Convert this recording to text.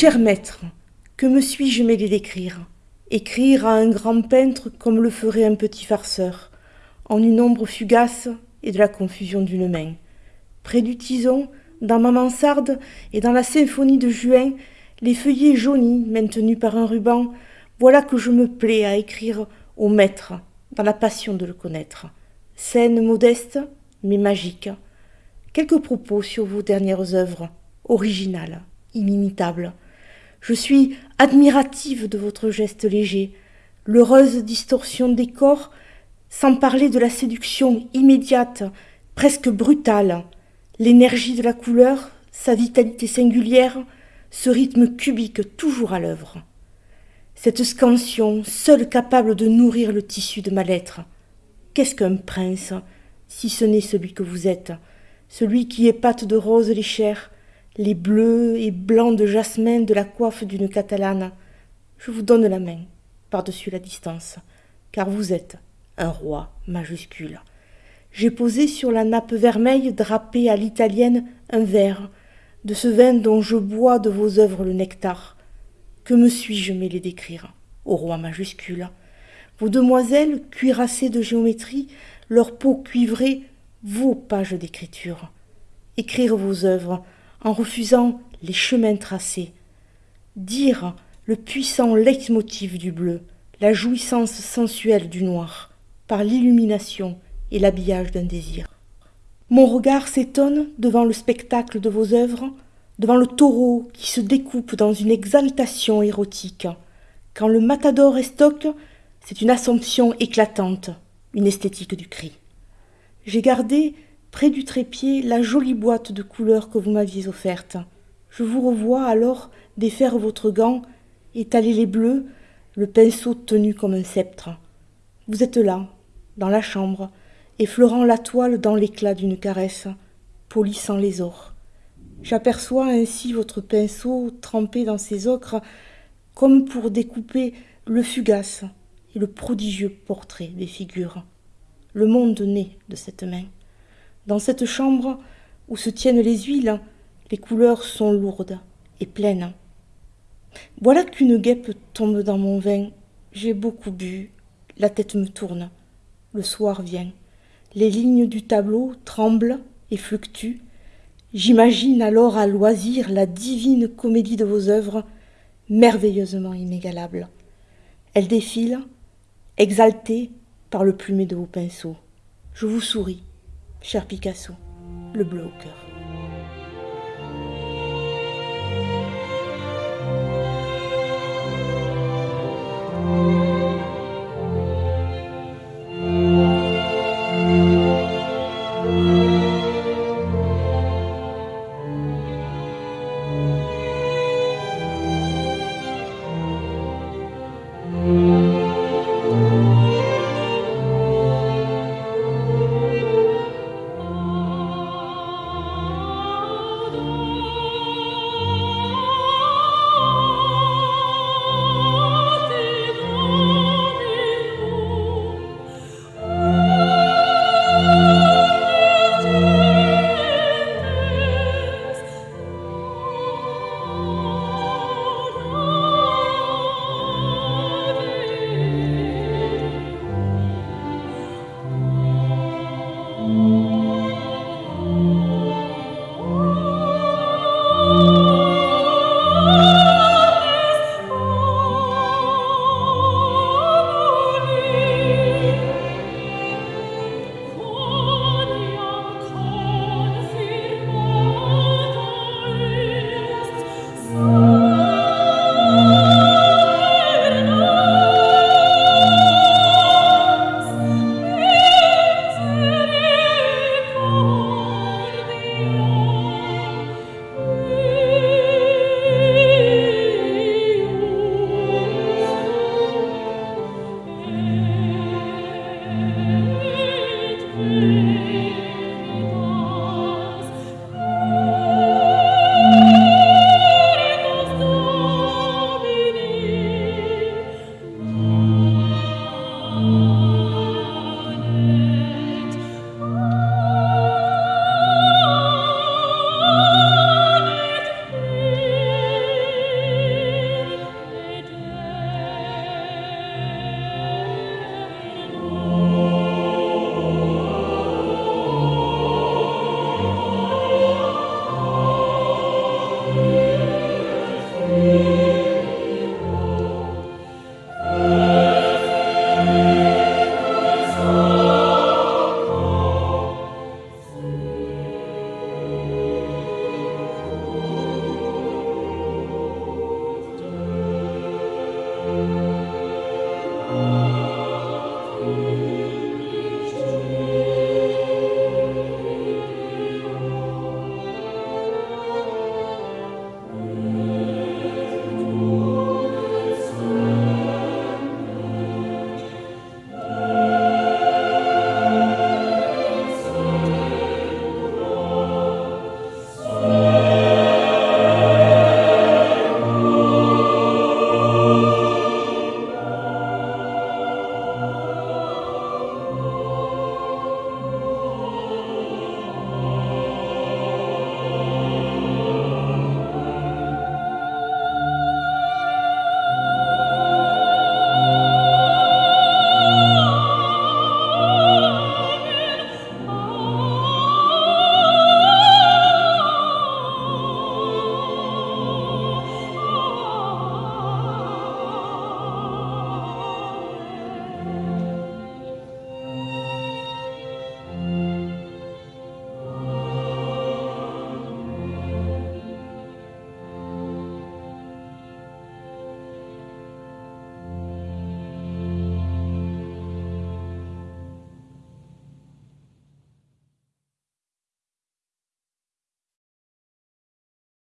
Cher maître, que me suis-je mêlé d'écrire? Écrire à un grand peintre comme le ferait un petit farceur, en une ombre fugace et de la confusion d'une main. Près du tison, dans ma mansarde et dans la symphonie de juin, les feuillets jaunis maintenus par un ruban, voilà que je me plais à écrire au maître, dans la passion de le connaître. Scène modeste, mais magique. Quelques propos sur vos dernières œuvres, originales, inimitables. Je suis admirative de votre geste léger, l'heureuse distorsion des corps, sans parler de la séduction immédiate, presque brutale, l'énergie de la couleur, sa vitalité singulière, ce rythme cubique toujours à l'œuvre. Cette scansion, seule capable de nourrir le tissu de ma lettre. Qu'est-ce qu'un prince, si ce n'est celui que vous êtes, celui qui épate de roses les chairs, les bleus et blancs de jasmin de la coiffe d'une catalane Je vous donne la main, par-dessus la distance, car vous êtes un roi majuscule. J'ai posé sur la nappe vermeille drapée à l'italienne un verre, de ce vin dont je bois de vos œuvres le nectar. Que me suis-je mêlé d'écrire, au roi majuscule? Vos demoiselles, cuirassées de géométrie, leur peau cuivrée, vos pages d'écriture. Écrire vos œuvres, en refusant les chemins tracés. Dire le puissant leitmotiv du bleu, la jouissance sensuelle du noir, par l'illumination et l'habillage d'un désir. Mon regard s'étonne devant le spectacle de vos œuvres, devant le taureau qui se découpe dans une exaltation érotique. Quand le matador estoque, c'est une assomption éclatante, une esthétique du cri. J'ai gardé près du trépied la jolie boîte de couleurs que vous m'aviez offerte. Je vous revois alors défaire votre gant, étaler les bleus, le pinceau tenu comme un sceptre. Vous êtes là, dans la chambre, effleurant la toile dans l'éclat d'une caresse, polissant les ors. J'aperçois ainsi votre pinceau trempé dans ses ocres, comme pour découper le fugace et le prodigieux portrait des figures. Le monde naît de cette main. Dans cette chambre où se tiennent les huiles, les couleurs sont lourdes et pleines. Voilà qu'une guêpe tombe dans mon vin. J'ai beaucoup bu, la tête me tourne. Le soir vient. Les lignes du tableau tremblent et fluctuent. J'imagine alors à loisir la divine comédie de vos œuvres, merveilleusement inégalable. Elle défile, exaltée par le plumet de vos pinceaux. Je vous souris, cher Picasso, le bleu au cœur.